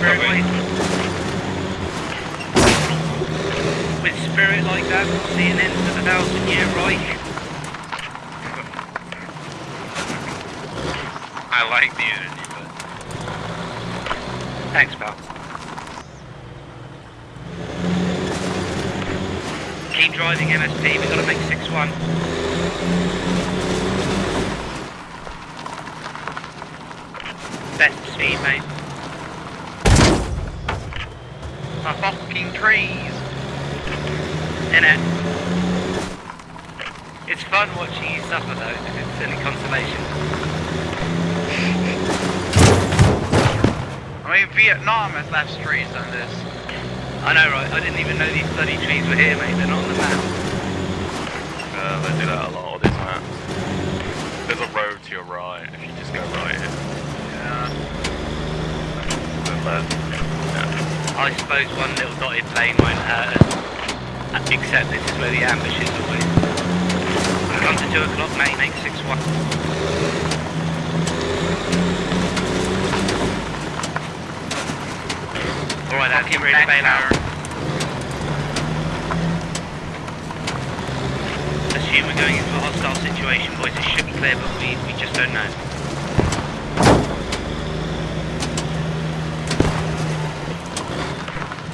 Yeah. That's yeah, spirit copy. way. With spirit like that, we'll see an end to the thousand year Reich. I like the energy, but Thanks, pal. Keep driving MSP, we've got to make 6-1. Best speed, mate. my fucking trees. In it. It's fun watching you suffer though, because consolation. I mean, Vietnam has left trees on this. I know, right? I didn't even know these bloody trees were here, mate. They're not on the map. Uh, they do that a lot on this map. There's a road to your right if you just go right here. Yeah. Then left. Yeah. I suppose one little dotted plane won't hurt us. Uh, Except this is where the ambush is always. Come to 2 o'clock, mate. Make 6-1. Alright, that's get ready to bail out. Assume we're going into a hostile situation, boys. It should be clear, but we, we just don't know.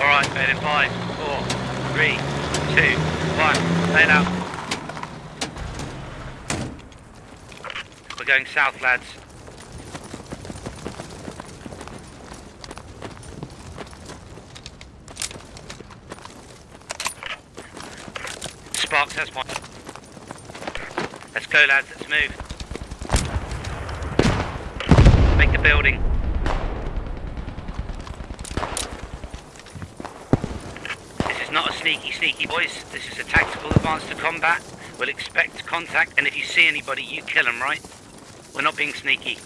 Alright, bail in 5, 4, 3, 2, 1. Bail out. Going south, lads. Sparks has one. Let's go, lads. Let's move. Make the building. This is not a sneaky, sneaky, boys. This is a tactical advance to combat. We'll expect contact, and if you see anybody, you kill them, right? We're not being sneaky.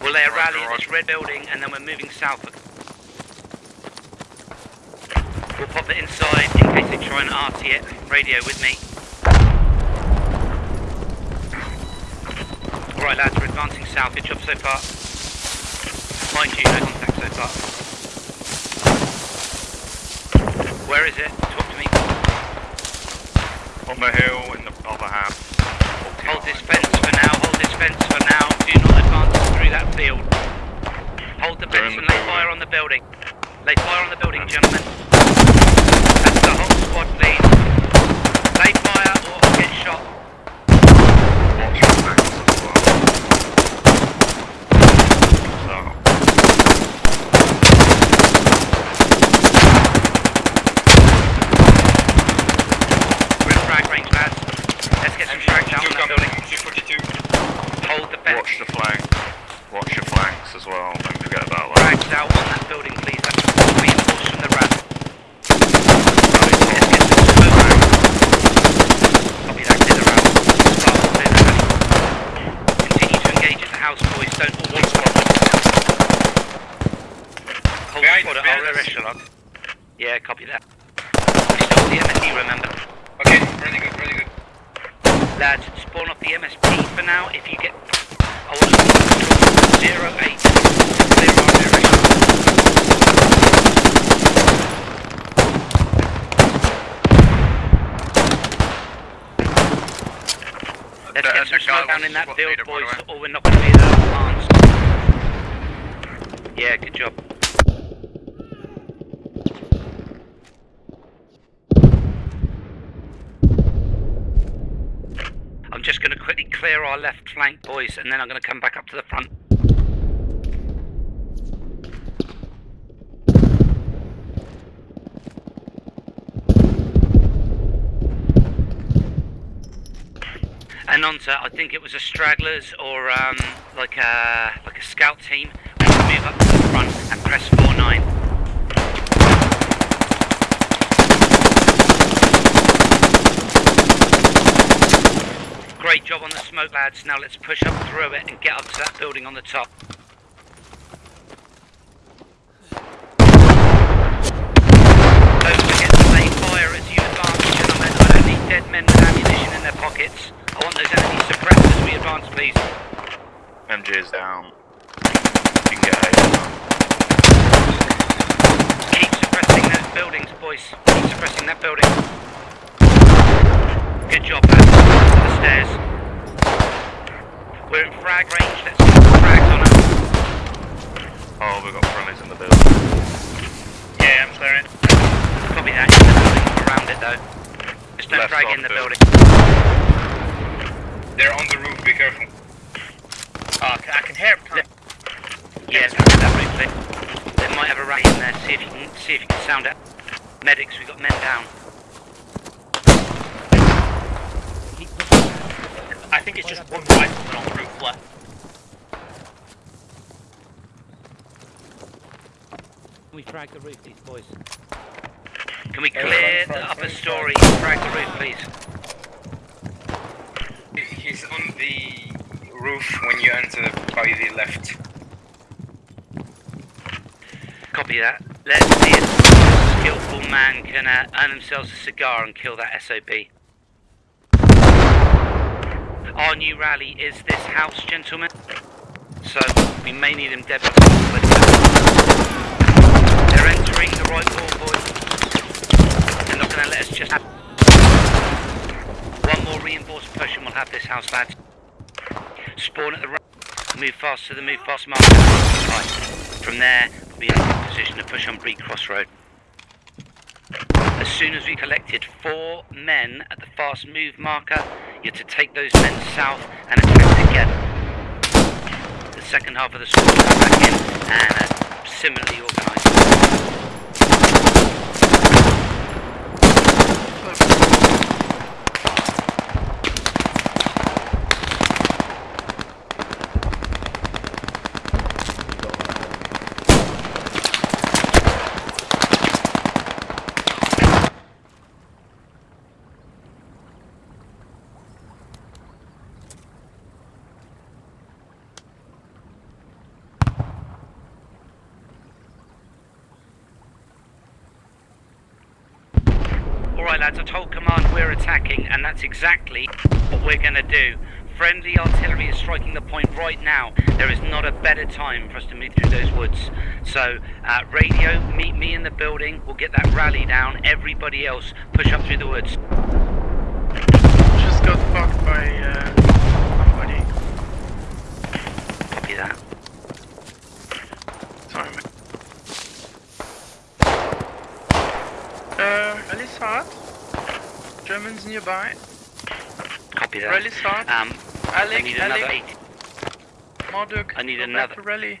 We'll lay a Roger, rally at this roger. red building, and then we're moving south. We'll pop it inside in case they try and RT it. Radio with me. Alright lads, we're advancing south. Good job so far. Mind you, no contact so far. Where is it? Talk to me. On the hill in the other half. Hold this fence for now, this fence for now. Do not advance through that field. Hold the fence and lay fire on the building. Lay fire on the building, gentlemen. That's the whole squad, please. Lay fire or get shot. Watch your backs as well. So, We're in frag range, lads. Let's get some frag down on that building. Hold the fence. watch the flank. Watch your flanks as well. Don't forget about that. Frags out on that building, please. From the RAF. Let's get some smoke. Copy that, clear the route. Start to clear the route. Continue to engage at the house, boys. Don't all be squad. Hold the Behind at our echelon. Yeah, copy that. We still the MSP, remember? Okay, really good, really good. Lads, spawn off the MSP for now. If you get... I want to zero eight to clear our area. Let's That- get some that guy smoke down was in that squad field, leader, by the boys, or oh, we're not going to be that advanced. Yeah, good job. I'm just going to quickly clear our left flank, boys, and then I'm going to come back up to the front. To, I think it was a stragglers or um, like a like a scout team. We move up to the front and press four nine. Great job on the smoke, lads. Now let's push up through it and get up to that building on the top. Don't forget to play fire as you advance, gentlemen. I don't need dead men with ammunition in their pockets. I want those enemies suppressed as we advance, please. MG is down. You can get A. Keep suppressing those buildings, boys. Keep suppressing that building. Good job. To the stairs. We're in frag range. Let's keep the frags on us. Oh, we've got friendlies in the building. Yeah, I'm clearing. Copy that. In the building. Around it, though. Just don't Left frag in the building. Building. They're on the roof, be careful. Oh, I can, I can hear them. Yeah, let's get that roof. They might have a rally in there. See if you can see if you can sound out. Medics, we've got men down. I think it's just one rifleman on the roof left. We frag the roof, these boys. Can we clear the upper story? Frag the roof, please. He's on the roof when you enter by the left. Copy that. Let's see if skillful man can uh, earn themselves a cigar and kill that SOB. Our new rally is this house, gentlemen. So we may need them dead before but They're entering the right wall, boys. They're not going to let us just have... One more reinforced push and we'll have this house, lads. Spawn at the right. Move fast to the move fast marker. Right. From there, we'll be in a position to push on Breed Crossroad. As soon as we collected four men at the fast move marker, you're to take those men south and attack together. The second half of the squad back in and uh, similarly organised. Alright lads, I told command we're attacking and that's exactly what we're going to do. Friendly artillery is striking the point right now. There is not a better time for us to move through those woods. So, uh, radio, meet me in the building. We'll get that rally down. Everybody else, push up through the woods. Just got fucked by uh, somebody. Copy that. Sorry, man. Uh, rally start. Germans nearby. Copy that. Rally start. Um, I Alec, need another Alec, 80. Marduk. I need another- rally.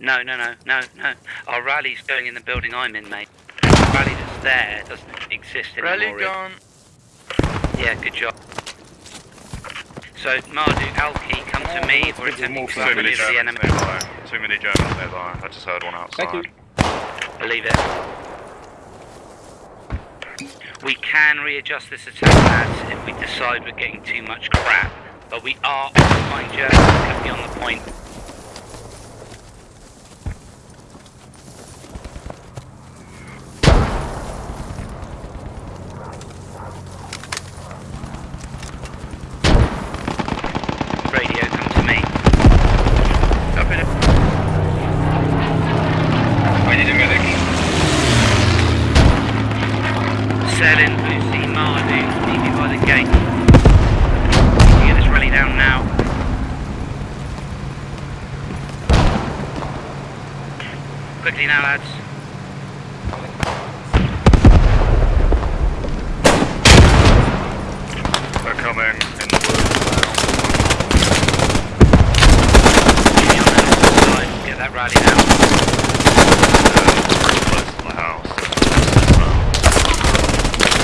No, no, no, no, no. Our rally's going in the building I'm in, mate. The rally that's there doesn't exist anymore. Rally gone. Yeah, good job. So, Marduk, Alki, come to me. We're attempting to Too many release the Germans enemy. nearby. Too many Germans nearby. I just heard one outside. Thank you. Believe it. We can readjust this attack, if we decide we're getting too much crap. But we are occupying Germans. Kept me on the point. Radio, come to me. Copy that. I need a medic. Selin, Lucy, Mardu, meet me by the gate. You get this rally down now. Quickly now, lads. They're coming in the woods Keep me on the north side. Get that rally down. now. They're pretty close to the house.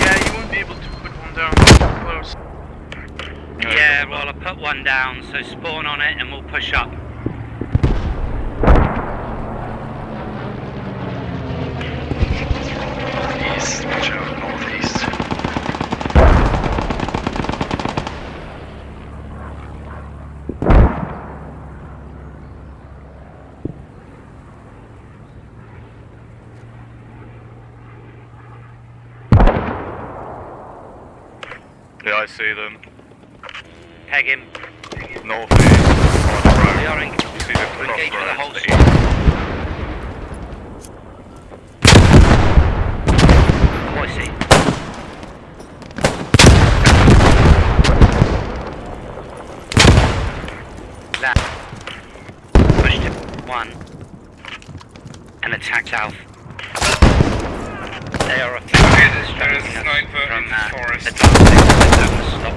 Yeah, you won't be able to put one down close. Yeah, well, I put one down, so spawn on it and we'll push up. East, watch out, northeast. See them. Peg him. Northeast. On the road. We are in. You see the We're engaged the whole to. Oh, I see. Left. Pushed him. One. And attack south. They are Okay, there's- there's a sniper in the that uh, forest. advancing zone. Stop.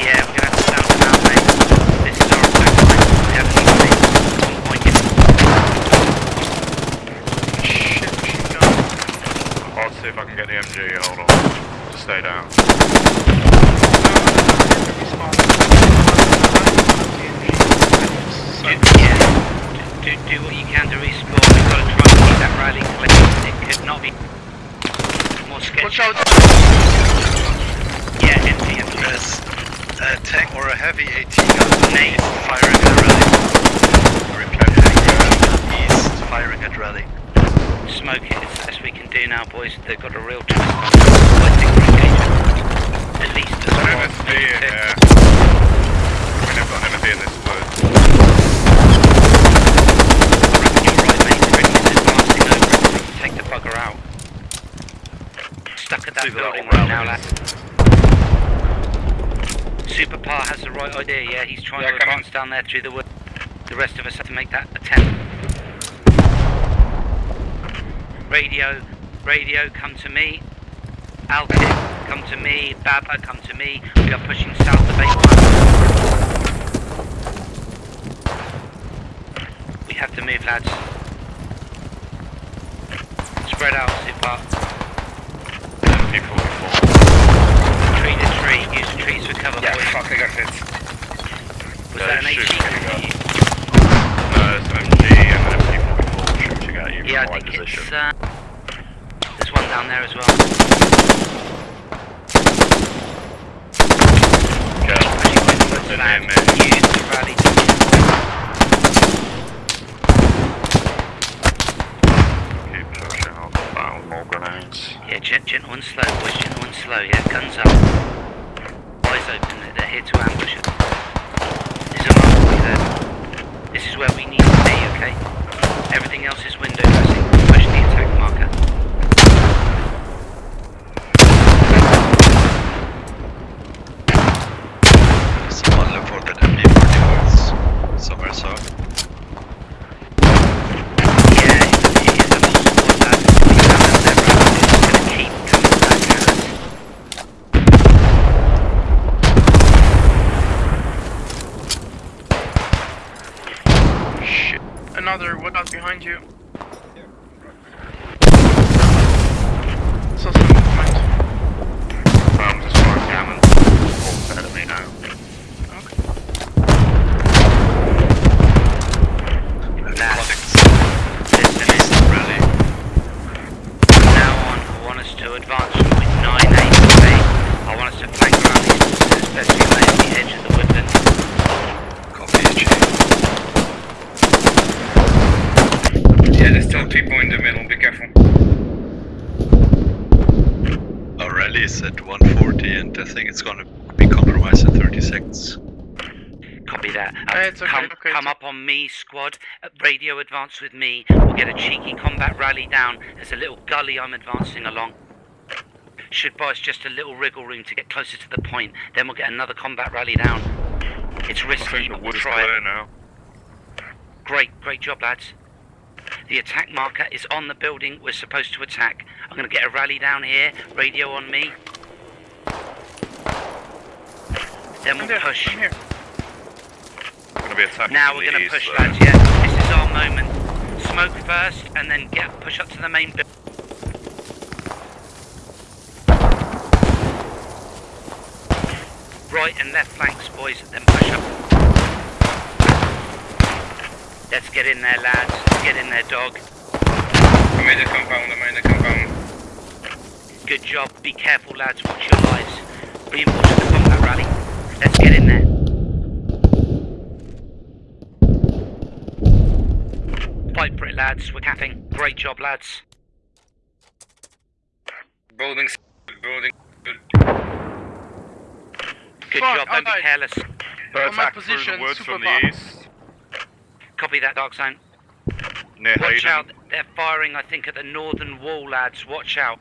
Yeah, we're gonna have to sound them out, mate. This is our attack line. We have to keep it on point. Shit, machine gun. I'll see if I can get the MG. Hold on. Just stay down. Do, yeah, do, do what you can to respawn. We've got to try and keep that rally clear. It could not be more sketchy. Watch out! Yeah, empty, empty. There's a tank or a heavy AT gun Nate. firing at rally. East, firing at rally. Smoke it as best we can do now, boys. They've got a real twist on them. I think we're engaged. At least as well. MSV in here. I mean, I've got MSV in this wood. You're right, mate. They're ready to advancing over. Take the bugger out. Stuck at that building right now, lad. Super has the right idea, yeah. He's trying Yeah, to advance down there through the wood. The rest of us have to make that attempt. Radio, radio, come to me. Alkit, come to me. Baba, come to me. We are pushing south of A1. We have to move, lads. Spread out, Super. MP44. Tree to tree. Use the trees for cover, Yeah, boys. fuck, I got hit. Was Yeah, that an shoot, HE? No, it's an MG and an MP44 shooting at you Yeah, I my think position. it's, uh, there's one down there as well. Kill. Pushing with the Didn't flag. hit me. Use the rally Keep pushing. I'll found more grenades. Yeah, gent- gentle and slow, boys, gentle and slow. Yeah, guns up. Eyes open, they're- here to ambush us. There's a there. This is where we need to be, okay? Everything else is window dressing. Push the attack marker. Someone look for that MP40 somewhere south. Yeah, it is a whole squad, lads. If you haven't, they're right. It's gonna keep coming back at us. Shit. Another, what out behind you? Some movement. I'm just and all ahead of me now. Lads, Contacts listen rally. Now on, I want to advance from point 9 8 I want us to flank around these horses, especially at the edge of the woodland. Copy HE. Yeah, there's still people in the middle, be careful. Our rally is at 140 and I think it's gonna be compromised in 30 seconds. Copy that. It's okay, come okay, come up on me, squad. Uh, radio advance with me. We'll get a cheeky combat rally down. There's a little gully I'm advancing along. Should buy us just a little wriggle room to get closer to the point. Then we'll get another combat rally down. It's risky, think the but we'll try it. now. Great, great job, lads. The attack marker is on the building we're supposed to attack. I'm going to get a rally down here, radio on me. Then we'll push. I'm here. Gonna be attacking Now we're going to push, lads, yeah? This is our moment. Smoke first, and then get push up to the main building. Right and left flanks, boys, then push up. Let's get in there, lads. Let's get in there, dog. I made a compound, I made a compound. Good job. Be careful, lads. Watch your lives. Reinforce the combat rally. Let's get in there. Fight for it, lads. We're capping. Great job, lads. Building, building, good. Good Fuck, job, don't be careless. They're On my attacked through position, the woods super from far. the east. Copy that, Dark Zone. Near Watch Hayden. out, they're firing, I think, at the northern wall, lads. Watch out.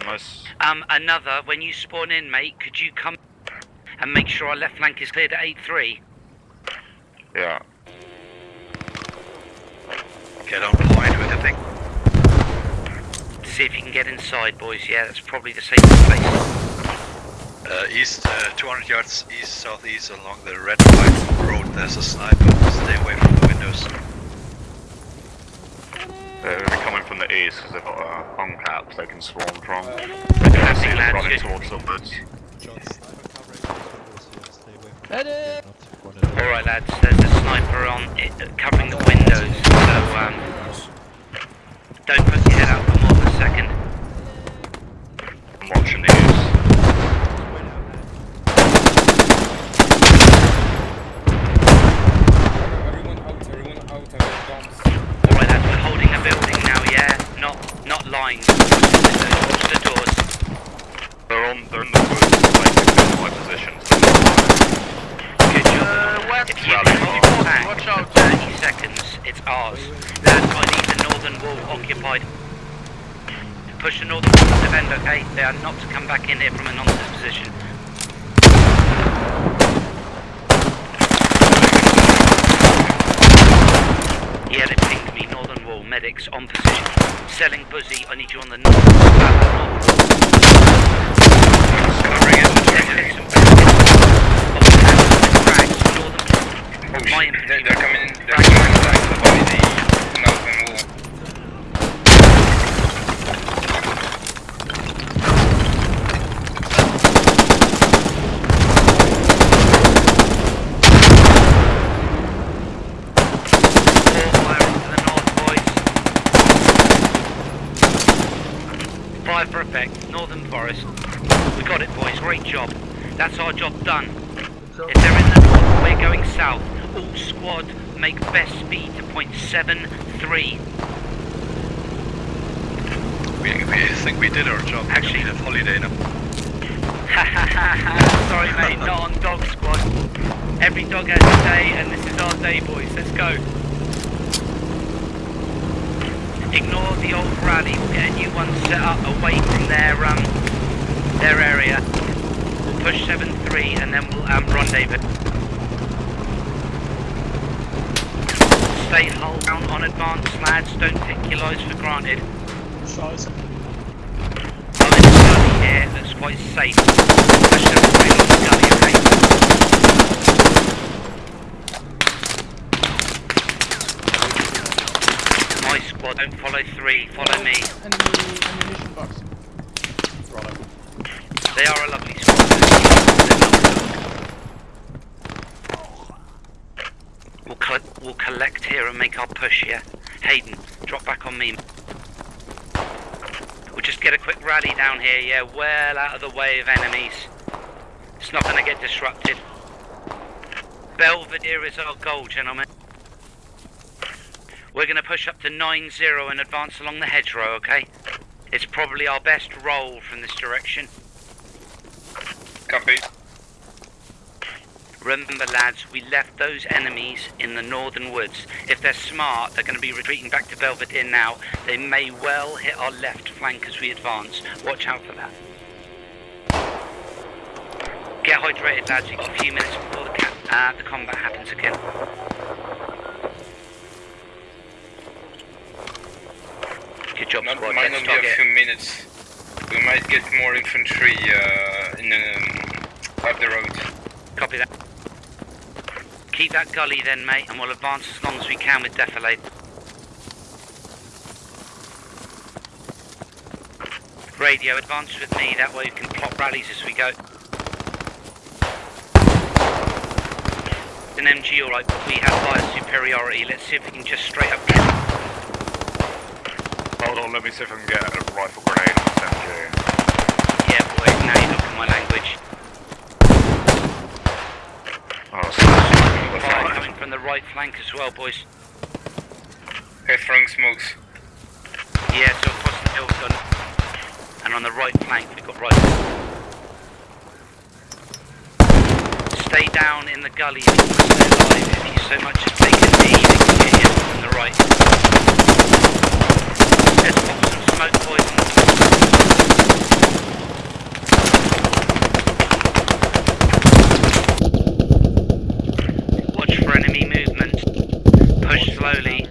Nice. Um, another, when you spawn in, mate, could you come and make sure our left flank is cleared at 8-3? Yeah. Get on point with the thing. See if you can get inside, boys. Yeah, that's probably the safest place. Uh, east, uh, 200 yards east, southeast along the red white road. There's a sniper. Stay away from the windows. They're gonna be coming from the east because they've got uh, hung caps they can swarm from. They can see them lads, running good. towards the woods. Alright, lads, there's a sniper on it, uh, covering the windows, so um, don't put your head out for more than a second. I'm watching the east. Everyone out, everyone out, I got bombs. Alright, lads, we're holding a building now, yeah? Not not lines. Watch the doors. They're on. They're in the woods. Like in my position. So they're fine. Good job. Uh, west, If you Rally can car. hold back Watch for out. 30 seconds, it's ours. Lads, I need the northern wall occupied. Push the northern wall to defend, okay? They are not to come back in here from a nonsense position. Yeah, they pinged me, northern wall, medics on position. Selling Buzzy, I need you on the north. North. Covering it, Let's covering get it. some Off the hands of the crags, northern Oh My shit, infantry. they're, they're coming, they're coming back by the mountain wall. Four fire into the north, boys. Fire for effect, northern forest. We got it, boys. Great job. That's our job done. If they're in the north, we're going south. All squad make best speed to point seven three. We, we think we did our job. Actually- a holiday now. Ha ha ha ha! Sorry, mate. Not on dog squad. Every dog has a day, and this is our day, boys. Let's go. Ignore the old rally. We'll get a new one set up away from their um their area. We'll push seven three, and then we'll um rendezvous. Stay hull down on advance, lads. Don't take your lives for granted. I'm in a here that's quite safe. Push seven three along the gully, okay? My squad, don't follow three, follow me. Enemy ammunition box. They are a lovely squad. We'll, co- we'll collect here and make our push, yeah? Hayden, drop back on me. We'll just get a quick rally down here, yeah? Well out of the way of enemies. It's not going to get disrupted. Belvedere is our goal, gentlemen. We're going to push up to 9-0 and advance along the hedgerow, okay? It's probably our best roll from this direction. Copy. Remember, lads, we left those enemies in the northern woods. If they're smart, they're going to be retreating back to Belvedere now. They may well hit our left flank as we advance. Watch out for that. Get hydrated, lads. You've got a few minutes before the, uh, the combat happens again. Job, Not, squad. might not be a few minutes. We might get more infantry uh, in um, up the road. Copy that. Keep that gully then, mate, and we'll advance as long as we can with Defilade. Radio, advance with me, that way we can plot rallies as we go. An MG alright, but we have fire superiority. Let's see if we can just straight up Hold on, let me see if I can get a rifle grenade on this MG. Yeah, boy, now you're talking my language. Oh, so the Fire front. coming from the right flank as well, boys. Okay, throwing smokes. Yeah, so across the hill, done. And on the right flank, we've got right. Stay down in the gully if you want to stay alive. If you so much as take a knee, they can get you from the right. Let's smoke boys Watch for enemy movement. Push slowly.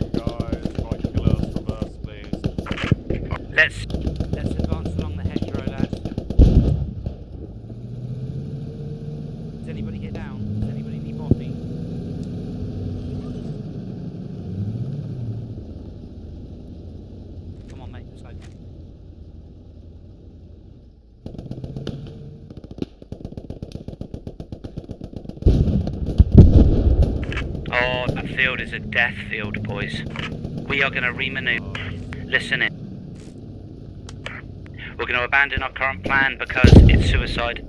Let's advance along the hedgerow, lads. Does anybody get down? Does anybody need morphine? Come on, mate. Let's go. Oh, that field is a death field, boys. We are going to remaneuver. Listen in. We're going to abandon our current plan because it's suicide,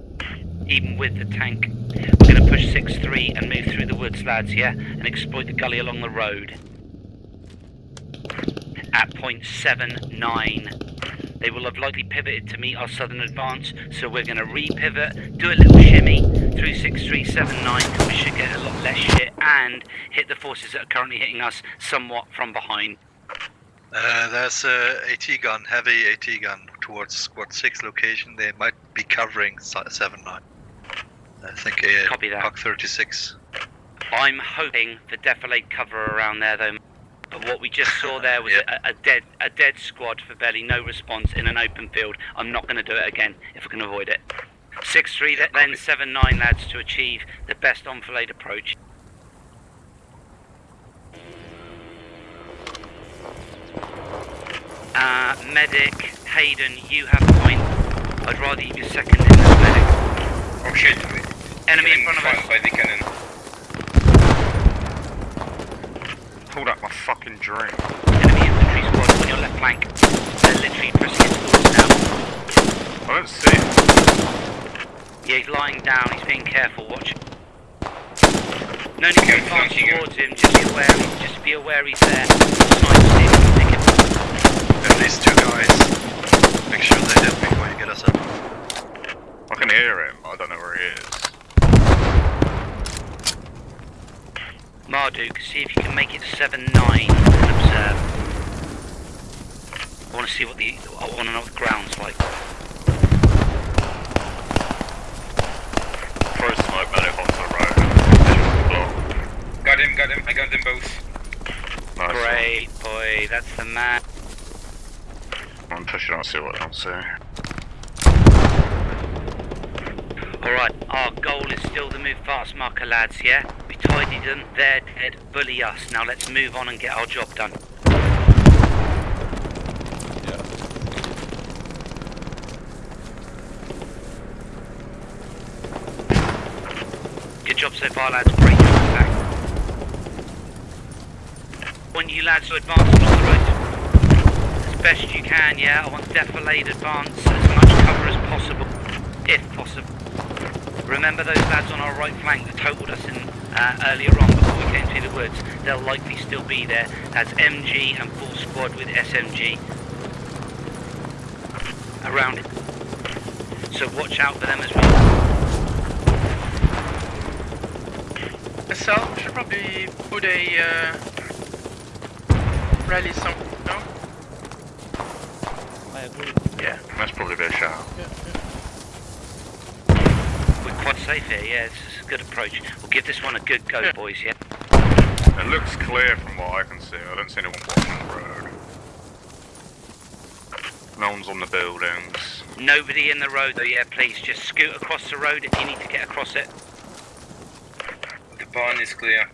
even with the tank. We're going to push 6-3 and move through the woods, lads, yeah? And exploit the gully along the road. At point 7-9. They will have likely pivoted to meet our southern advance, so we're going to re-pivot, do a little shimmy through 6379. We should get a lot less shit and hit the forces that are currently hitting us somewhat from behind. Uh, there's a AT gun, heavy AT gun towards squad 6 location. They might be covering 7-9. I think a Copy that. Puck 36. I'm hoping for defilade cover around there, though. But what we just saw there was Yeah. a, a dead a dead squad for barely no response in an open field. I'm not going to do it again if I can avoid it. Six three, then copy. seven nine lads to achieve the best enfilade approach. Uh, medic, Hayden, you have point. I'd rather you be second in this medic. Oh shit. Enemy in front of us. by the cannon. Pulled out my fucking drink. Enemy infantry squad on your left flank. They're literally pressing it towards now. I don't see it. Yeah, he's lying down, he's being careful, watch. No need to advance towards him, just be aware, just be aware he's there. Snipe see if you can pick him. At least two guys. Make sure they hit before you get us up. I can hear him, I don't know where he is. Marduk, see if you can make it 7-9 and observe. I want to see what the, I want to know what the ground's like. Throw smoke medic onto the road. Visual block. Got him, got him. I got them both. Nice Great, boy, that's the man. I'm pushing on, see what I see. Alright, our goal is still the move fast marker lads, yeah? We tidied them, they're dead, bully us. Now let's move on and get our job done. Good job so far lads, great job in fact. Want you lads to advance along the road as best you can, yeah? I want defilade advance as much cover as possible, if possible. Remember those lads on our right flank that totaled us in uh, earlier on before we came through the woods? They'll likely still be there. That's MG and full squad with SMG around it. So watch out for them as well. SL should probably put a uh, rally some. No? I agree. Yeah. That's probably a bit of shout. yeah, yeah. We're quite safe here, yeah, this is a good approach. We'll give this one a good go, Yeah. boys, yeah? It looks clear from what I can see. I don't see anyone watching the road. No one's on the buildings. Nobody in the road though, yeah, please. Just scoot across the road if you need to get across it. The barn is clear.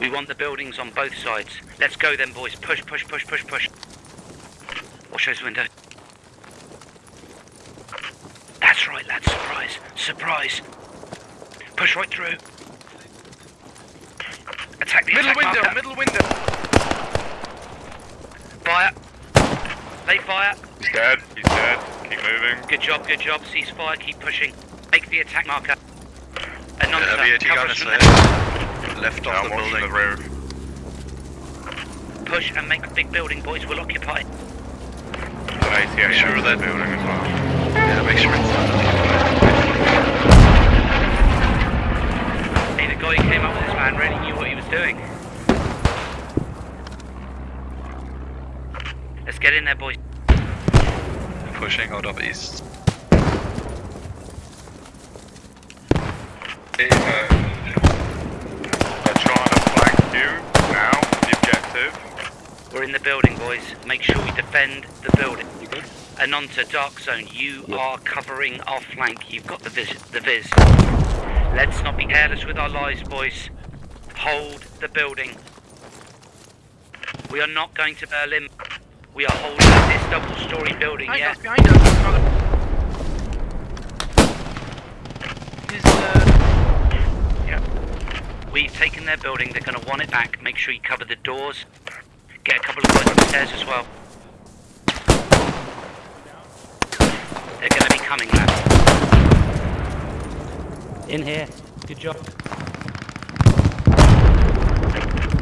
We want the buildings on both sides. Let's go then, boys. Push, push, push, push, push. Watch those windows. That's right, lads. Surprise. Surprise. Push right through. Attack the Middle attack window, marker. middle window. Fire. Lay fire. He's dead. He's dead. Keep moving. Good job, good job. Cease fire. Keep pushing. Make the attack marker. Anonymous, Yeah, cover us from there. There. Left of the building. the road. Push and make a big building, boys. We'll occupy. it. An ATA Make sure in the that- building as well. Yeah, make sure it's not occupied. doing? Let's get in there, boys. Pushing out of east. Hey, uh, They're trying to flank you now, the. We're in the building, boys. Make sure we defend the building. You good? Anonta, Dark Zone, you are covering our flank. You've got the vis. The vis. Let's not be careless with our lives, boys. Hold the building. We are not going to Berlin. We are holding this double-story building, Behind yeah? us, behind us, brother. He's, uh, We've taken their building. They're going to want it back. Make sure you cover the doors. Get a couple of guys upstairs as well. They're going to be coming, lads. In here. Good job.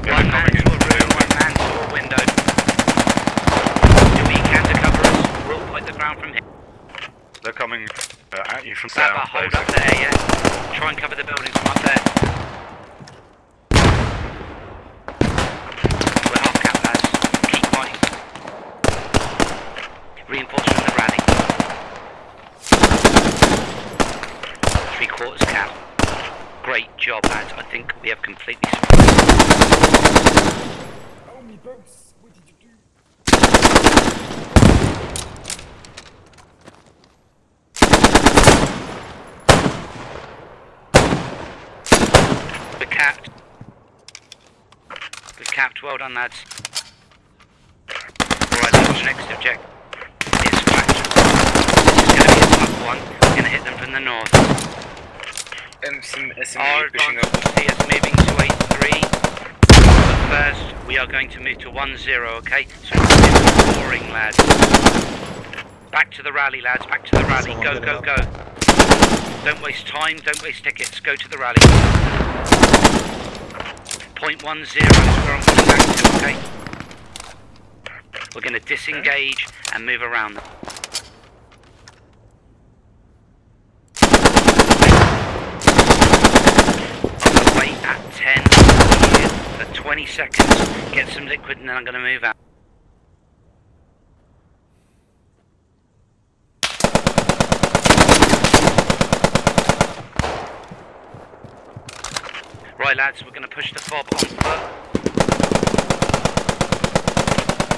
Yeah, One man coming to a room, one man to a window. Do we can to cover us? We'll point the ground from here. They're coming uh, at you from Saba, down. hold up there, yeah? Try and cover the building from up there. We're half cap, lads. Keep fighting. Reinforce from the rally. Three quarters cap. Great job, lads. I think we have completely surprised. Capped. We're capped. Well done, lads. Alright, what's the next objective? It's flat. This is going to be a tough one. We're going them from the north. SM, SME Our pushing up. see us moving to 8-3. But first, we are going to move to 1-0, okay? So it's boring, lads. Back to the rally, lads. Back to the rally. Go, go, go. Don't waste time. Don't waste tickets. Go to the rally. Point one zero is where I'm going back to, okay? We're going to disengage and move around them. I'm going to wait at 10 for 20 seconds, get some liquid, and then I'm going to move out. Right, lads, we're going to push the fob on foot.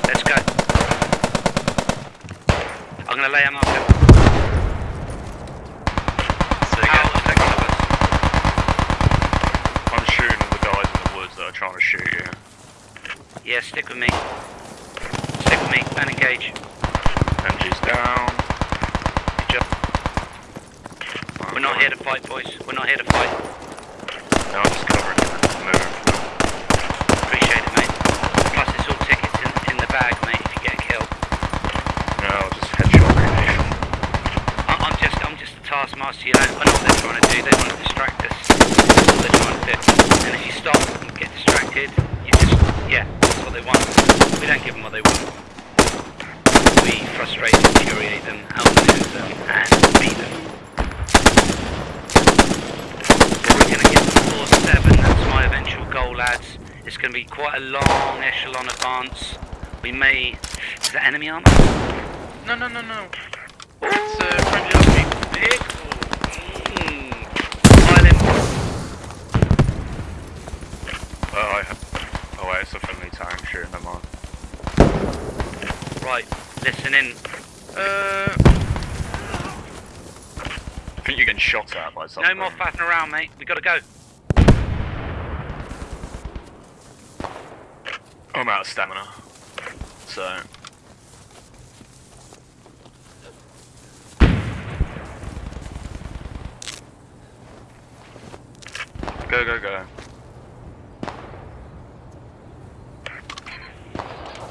Let's go. I'm going to lay a marker. Say How again. effective of us? I'm shooting all the guys in the woods that are trying to shoot you. Yeah, stick with me. Stick with me and engage. MG's down. Good job. We're not here to fight, boys. We're not here to fight. No, I'm just covering it. Moving. Appreciate it, mate. Plus, it's all tickets in, in the bag, mate, if you get killed. No, I'll just headshot grenade. I, I'm just, I'm just a taskmaster, you know. I know what they're trying to do. They want to distract us. That's what they're trying to do. And if you stop and get distracted, you just, yeah, what they want. We don't give them what they want. We frustrate, infuriate them, outmaneuver them, and beat them. But we're going to get to 4-7. That's my eventual goal, lads. It's going to be quite a long echelon advance. We may... Is that enemy armor? no, no, no, no. It's uh, friendly army. Mm. Violent. Oh, I have. Oh, wait, it's a friendly tank shooting them on. Right, listen in. Uh, I think you're getting shot at by something. No more faffing around, mate. We gotta go. I'm out of stamina. So. Go, go, go.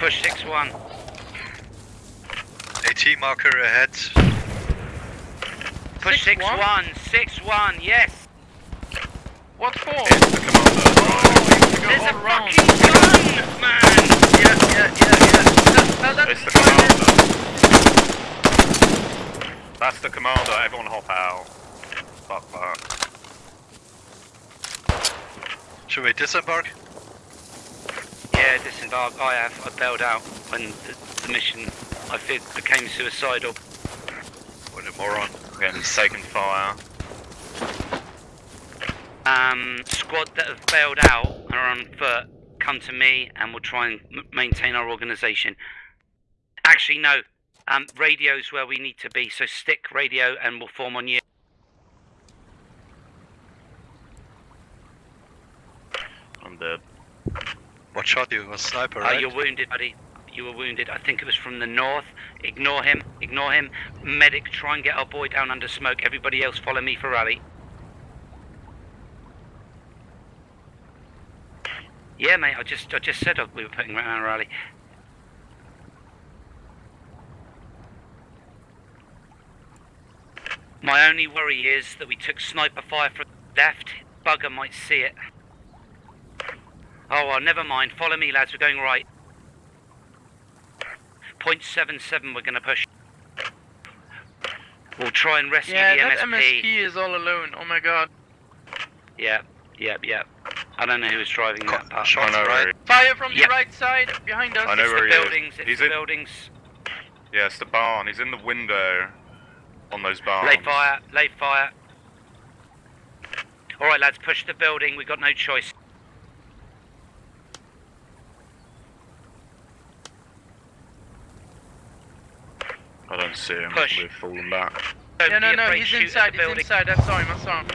Push 6-1. AT marker ahead. Push 6-1? 6-1. 6-1, yes. what for? It's the commander. Oh, There's a to go all around. fucking gun, man. Yeah, yeah, yeah, yeah. That, that, that's It's the commander. That's the commander. Everyone hop out. Fuck that. Should we disembark? Yeah, disembark. I have. I bailed out when the, the mission I fe became suicidal. What a moron. Again, taking fire. Um, squad that have bailed out and are on foot, come to me and we'll try and m- maintain our organisation. Actually, no. Um, radio's where we need to be, so stick radio and we'll form on you. I'm dead. What shot you? Was sniper, Uh, right? you're wounded, buddy. You were wounded. I think it was from the north. Ignore him. Ignore him. Medic, try and get our boy down under smoke. Everybody else follow me for rally. Yeah, mate. I just, I just said we were putting around a rally. My only worry is that we took sniper fire from the left. Bugger might see it. Oh well, never mind. Follow me, lads. We're going right. Point seven seven. We're going to push. We'll try and rescue Yeah, the that MSP. MSP is all alone. Oh my god. Yep, yep, yep. I don't know who was driving that part. Shots, I know right? Fire from Yeah. the right side behind us. I know It's where the he is. buildings. It's He's the in- buildings. yeah, it's the barn. He's in the window on those barns. Lay fire. Lay fire. All right, lads. Push the building. We've got no choice. I don't see him. Push. We've fallen back. Don't Yeah, no, no, he's inside. the He's building. inside. I saw him. I saw him.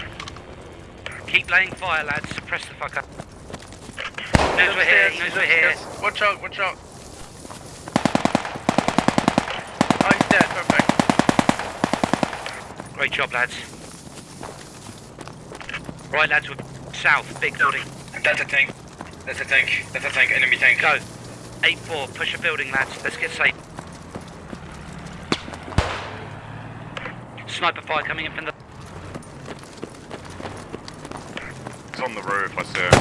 Keep laying fire, lads. Suppress the fucker. Knows we're here. Upstairs, Knows we're here. upstairs. Watch out. Watch out. Oh, he's dead. Perfect. Great job, lads. Right, lads. We're south. Big building. That's a tank. That's a tank. That's a tank. Enemy tank. Go. 8-4, push a building, lads. Let's get safe. Sniper fire coming in from the... He's on the roof. I see him.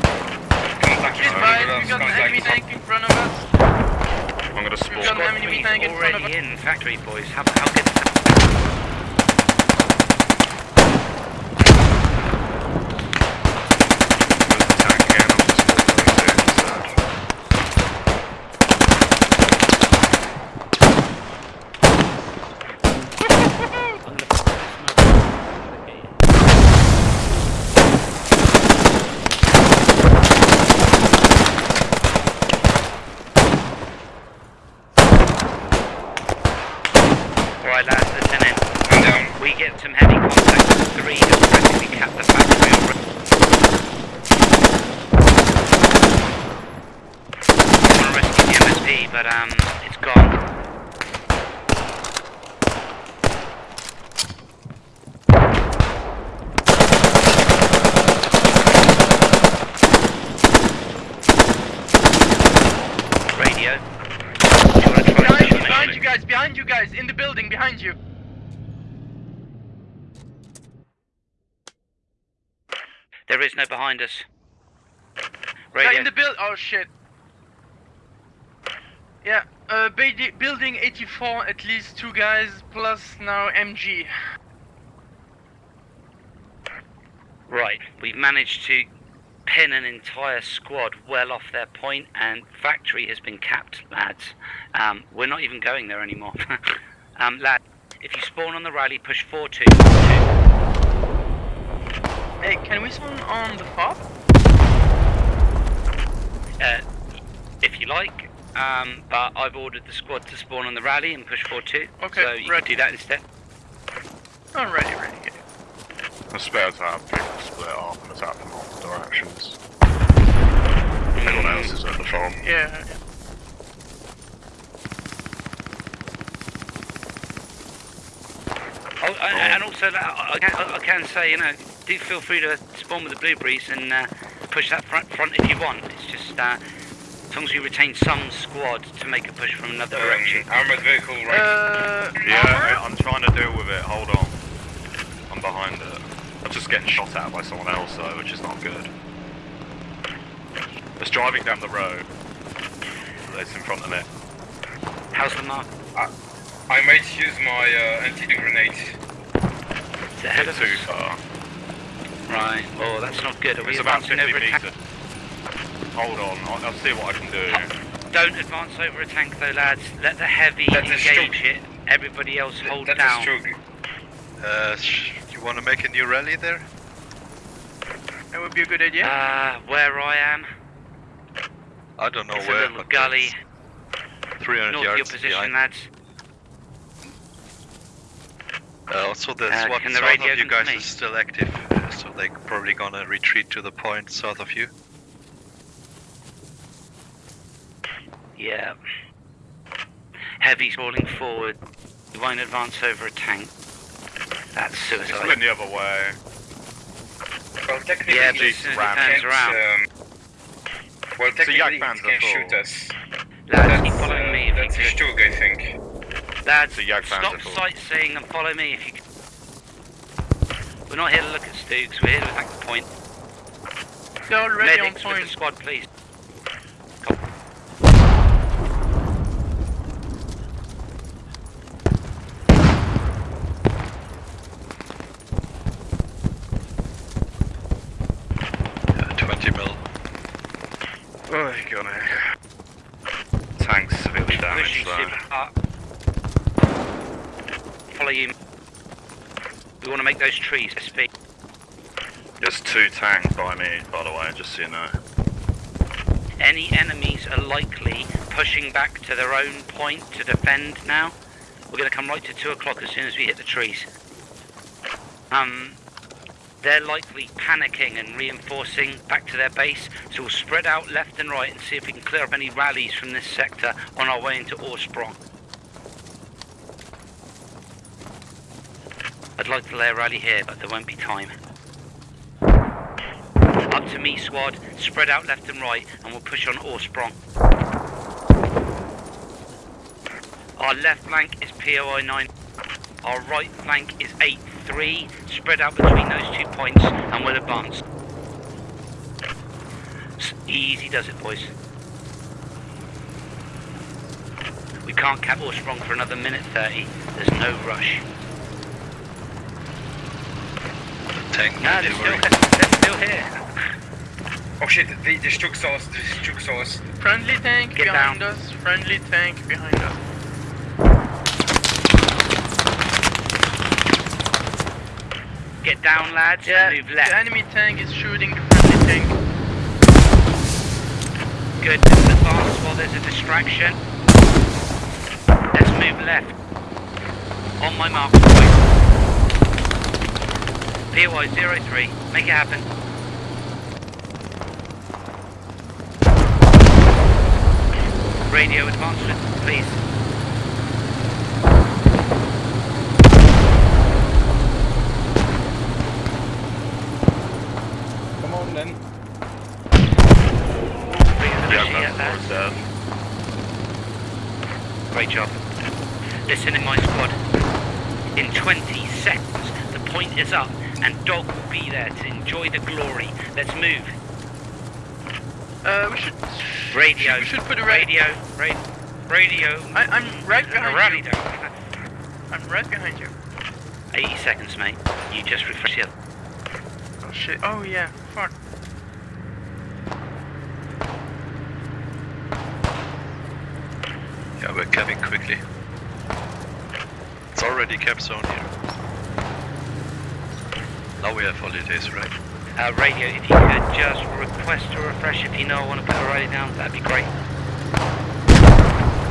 Uh, contact He's with fine. us, We got an enemy tank in front of us. I'm gonna We've got an enemy tank in front of already in factory, boys. How, how good is that? There's the tank again. I'm just spawned very soon, so. Alright, lads, listen in. I'm down. We get some heavy contact with three have practically capped the factory already. I want to rescue the MSP, but um, it's gone. Radio. Do you want to try Behind you, and behind you guys, behind you guys, in the building, behind you. No behind us. Radio. in the build. Oh shit. Yeah, uh, building 84, at least two guys, plus now MG. Right, we've managed to pin an entire squad well off their point, and factory has been capped, lads. Um, we're not even going there anymore. um, lad, if you spawn on the rally, push 4-2. Hey, can we spawn on the fob? Uh, if you like, um, but I've ordered the squad to spawn on the rally and push 4-2. Okay, so you ready. can do that instead. Oh, ready, ready. It's better to have people split off and attack from multiple directions. Everyone else is at the farm. Yeah. Oh, and, and also, like, I, I, can, I can say, you know, do feel free to spawn with the blueberries and uh, push that front, front if you want. It's just uh, as long as you retain some squad to make a push from another direction. Um, armored vehicle right. Uh, Yeah, armor? I- I'm trying to deal with it. Hold on. I'm behind it. I'm just getting shot at by someone else though, which is not good. It's driving down the road. It's in front of me. How's the mark? I I might use my uh, anti-grenade. It's ahead of Too us. far. Right. Oh, that's not good. Are we It's about advancing 50 over attack? meters. Hold on, I'll, I'll see what I can do. Don't advance over a tank though, lads. Let the heavy Let engage stroke- it. Everybody else hold That down. is true. Uh, sh- you want to make a new rally there? That would be a good idea. Uh, where I am, I don't know it's a little but gully it's 300 north of your position, behind. lads. Uh, also, the Uh, SWAT can the radio of you guys me? is still active, so they're probably gonna retreat to the point south of you. Yeah. Heavy's rolling forward. You won't advance over a tank. That's It's suicide. split the other way. Well, technically, Yeah, but he as soon as ram. it turns around, um, well, technically, yak he can full. shoot us. lads, keep That's, following uh, me if that's you a could. Stug, I think. Lads, So Yak stop sightseeing and follow me if you can. We're not here to look at Stugs, we're here to attack the point. They're already on Medics with the point. squad, please. Uh, 20 mil. Oh, got it. Tank's severely damaged Pushing though. super hard. Follow you. We want to make those trees speak. There's two tanks by me, by the way, just so you know. Any enemies are likely pushing back to their own point to defend now. We're going to come right to 2 o'clock as soon as we hit the trees. Um, they're likely panicking and reinforcing back to their base, so we'll spread out left and right and see if we can clear up any rallies from this sector on our way into Orsprong. I'd like to lay a rally here, but there won't be time. Up to me, squad. Spread out left and right, and we'll push on Orsprong. Our left flank is POI 9. Our right flank is 8-3. Spread out between those two points, and we'll advance. Easy does it, boys. We can't cap Orsprong for another minute 30. There's no rush. Tank No, they're still, they're still here. Oh shit, the, the Stug saw us, the Stug saw us. Friendly tank Get behind down. us. Friendly tank behind us. Get down, lads, Yeah, and move left. the enemy tank is shooting the friendly tank. Good. Let's advance while there's a distraction. Let's move left. On my mark, point. POI 03. Make it happen. Radio advancement, please. Come on then. Bring us Yeah, a machine, that's lads. dead. Great job. Listen in my squad. In 20 seconds, the point is up, and Dog will be there to enjoy the glory. Let's move. Uh, we should. Radio. We should put a ra- radio. Radio. I, I'm right behind rally you. I'm right behind you. 80 seconds, mate. You just refresh it. Oh shit. Oh yeah. Fuck. Yeah, we're capping quickly. It's already cap zone here. Now we have holidays, right? Uh, radio, if you could just request a refresh if you know I want to put a rally down, that'd be great.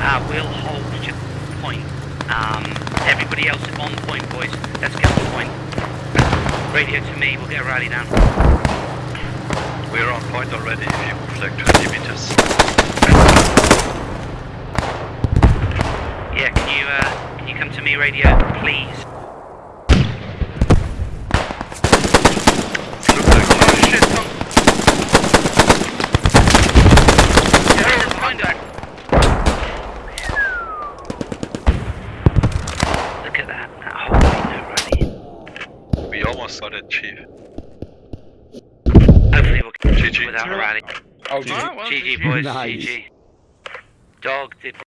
Uh, we'll hold just point. Um, everybody else is on point, boys. Let's get on point. Radio to me, we'll get a rally down. We're on point already if you move like 20 meters. Yeah, can you, uh, can you come to me, radio, please? Look like Oh shit. Some... Yeah, we're behind that. Look at that. That whole no rally. we almost got it, Chief. Hopefully we'll GG. without a rally. Oh, GG, boys, Nice. GG. Dog did